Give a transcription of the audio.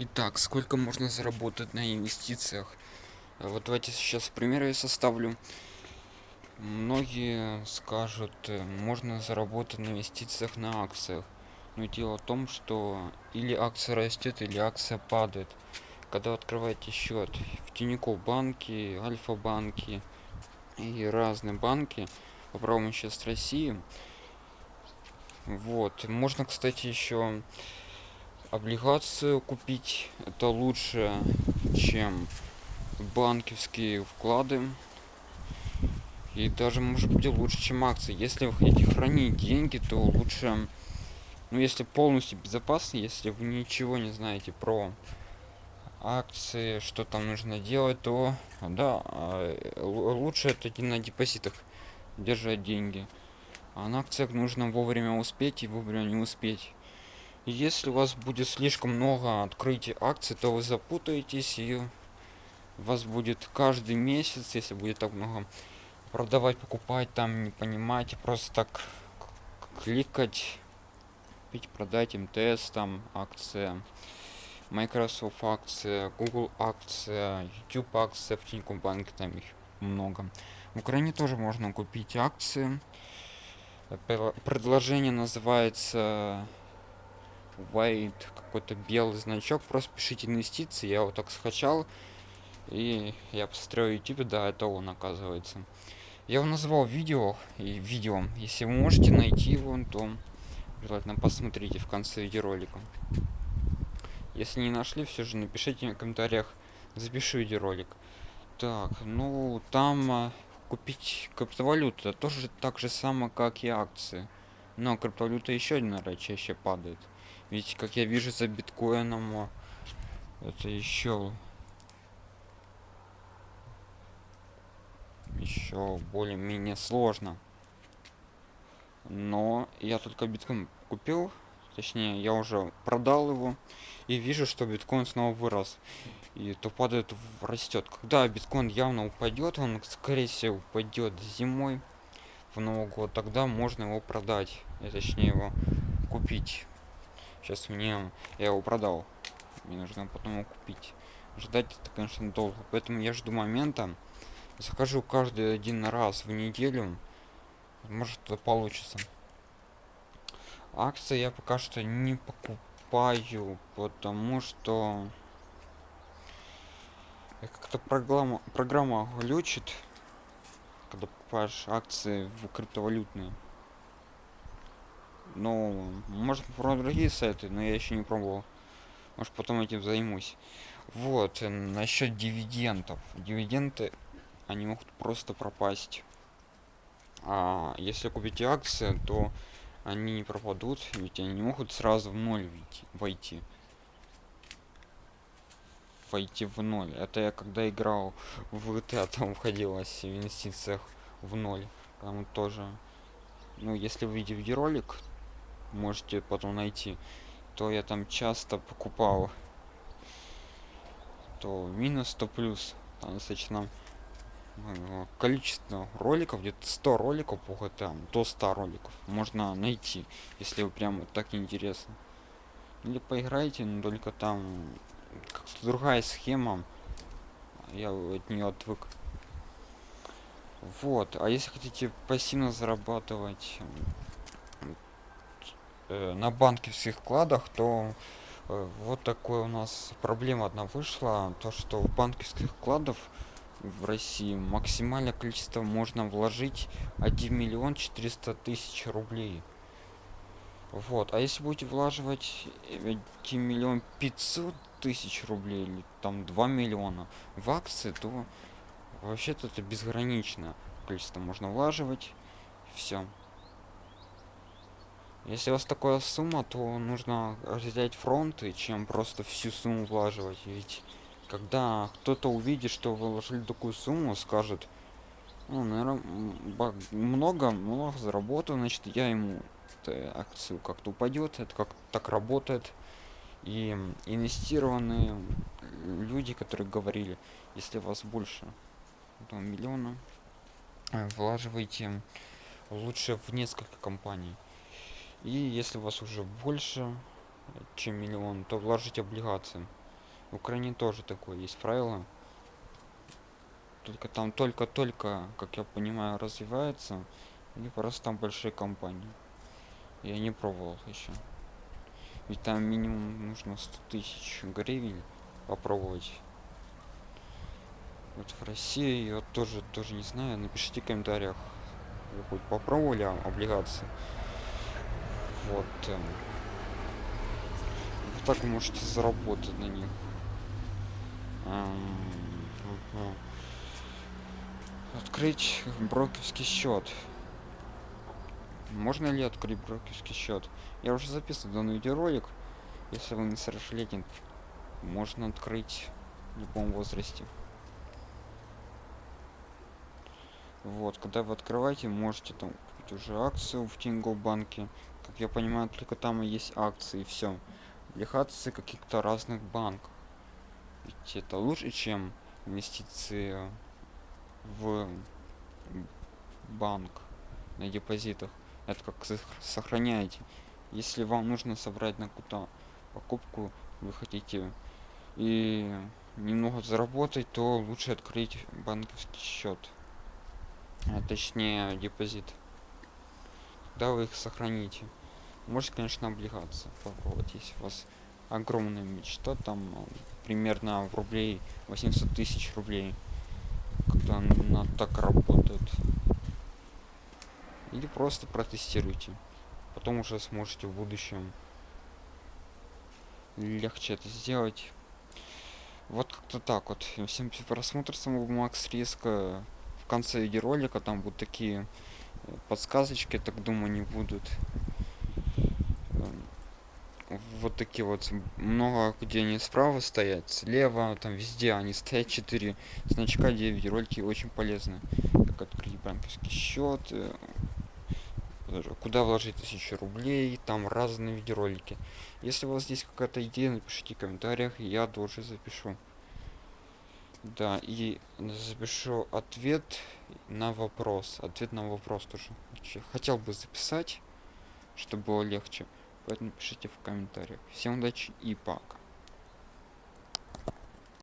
Итак, сколько можно заработать на инвестициях? Вот давайте сейчас примеры я составлю. Многие скажут, э, можно заработать на инвестициях на акциях. Но дело в том, что или акция растет, или акция падает. Когда вы открываете счет в Тинькофф банке, Альфа-банке и разные банки, попробуем сейчас России. Вот, можно, кстати, еще облигацию купить это лучше чем банковские вклады. И даже может быть лучше чем акции. Если вы хотите хранить деньги то лучше ну если полностью безопасно если вы ничего не знаете про акции что там нужно делать то да а, лучше это на депозитах держать деньги. А на акциях нужно вовремя успеть и вовремя не успеть если у вас будет слишком много открытий акций, то вы запутаетесь и у вас будет каждый месяц, если будет так много продавать, покупать, там не понимаете, просто так кликать, купить, продать МТС, там акция, Microsoft акция, Google акция, YouTube акция, в Тинькофф банке там их много. В Украине тоже можно купить акции. Предложение называется white какой-то белый значок. Просто пишите инвестиции я вот так скачал. И я посмотрел youtube да это он оказывается. Я его назвал видео и видео если вы можете найти его то желательно посмотрите в конце видеоролика. Если не нашли все же напишите в комментариях запишу видеоролик. Так ну там а, купить криптовалюту тоже так же само как и акции. Но криптовалюта еще один чаще падает ведь, как я вижу, за биткоином это еще еще более-менее сложно. Но я только биткоин купил, точнее, я уже продал его и вижу, что биткоин снова вырос. И то падает, растет. Когда биткоин явно упадет, он, скорее всего, упадет зимой в Новый год, тогда можно его продать, и, точнее его купить. Сейчас мне я его продал. Мне нужно потом его купить. Ждать это, конечно, долго. Поэтому я жду момента. Захожу каждый один раз в неделю. Может, это получится. Акции я пока что не покупаю, потому что как-то программа, программа глючит, когда покупаешь акции в криптовалютные. Ну, может про другие сайты, но я еще не пробовал. Может потом этим займусь. Вот, э, насчет дивидендов. Дивиденды, они могут просто пропасть. А если купите акции, то они не пропадут, ведь они не могут сразу в ноль войти. Войти в ноль. Это я когда играл в GTA, там входилось в инвестициях в ноль. Там тоже. Ну, если вы видите ролик, можете потом найти. То я там часто покупал то минус то плюс. Там достаточно э, количество роликов где-то 100 роликов по GTA до 100 роликов можно найти если вы прям вот так интересно или поиграйте но только там как-то другая схема. Я от нее отвык. Вот а если хотите пассивно зарабатывать э, на банковских вкладах, то э, вот такое у нас проблема одна вышла, то что в банковских вкладов в России максимальное количество можно вложить 1 миллион 400 тысяч рублей. Вот, а если будете влаживать 1 миллион 500 тысяч рублей или там 2 миллиона в акции, то вообще-то это безграничное количество можно влаживать. Все. Если у вас такая сумма, то нужно разделять фронты, чем просто всю сумму влаживать. Ведь когда кто-то увидит, что вы вложили такую сумму, скажет, ну, наверное, много, много заработаю, значит, я ему акцию как-то упадет, это как так работает. И инвестированные люди, которые говорили, если у вас больше там, миллиона, э, влаживайте лучше в несколько компаний и если у вас уже больше чем миллион то вложить облигации В Украине тоже такое есть правило. Только там только-только, как я понимаю, развивается. Или просто там большие компании. Я не пробовал еще. Ведь там минимум нужно 100 тысяч гривен попробовать. Вот в России я тоже тоже не знаю. Напишите в комментариях. Вы хоть попробовали облигации? Вот. Эм, вы так можете заработать на них. Эм, открыть брокерский счет. Можно ли открыть брокерский счет? Я уже записывал данный видеоролик. Если вы не совершеннолетний, можно открыть в любом возрасте. Вот, когда вы открываете, можете там купить уже акцию в Тинго банке. Как я понимаю, только там и есть акции, все. Облигации каких-то разных банков. Ведь это лучше, чем инвестиции в банк на депозитах. Это как сохраняете. Если вам нужно собрать на какую-то покупку, вы хотите и немного заработать, то лучше открыть банковский счет. А точнее депозит. Когда вы их сохраните. Можете, конечно, облигаться попробовать, если у вас огромная мечта, там примерно в рублей 800 тысяч рублей когда она так работает. Или просто протестируйте. Потом уже сможете в будущем легче это сделать. Вот как-то так вот. Всем просмотр самого макс риска. В конце видеоролика там будут такие э, подсказочки так думаю не будут вот такие вот много где они справа стоят слева там везде они стоят 4 значка где видеоролики очень полезны как открыть банковский счет э, куда вложить тысячу рублей там разные видеоролики если у вас здесь какая-то идея напишите в комментариях я тоже запишу. Да и запишу ответ на вопрос ответ на вопрос тоже. Хотел бы записать чтобы было легче поэтому пишите в комментариях. Всем удачи и пока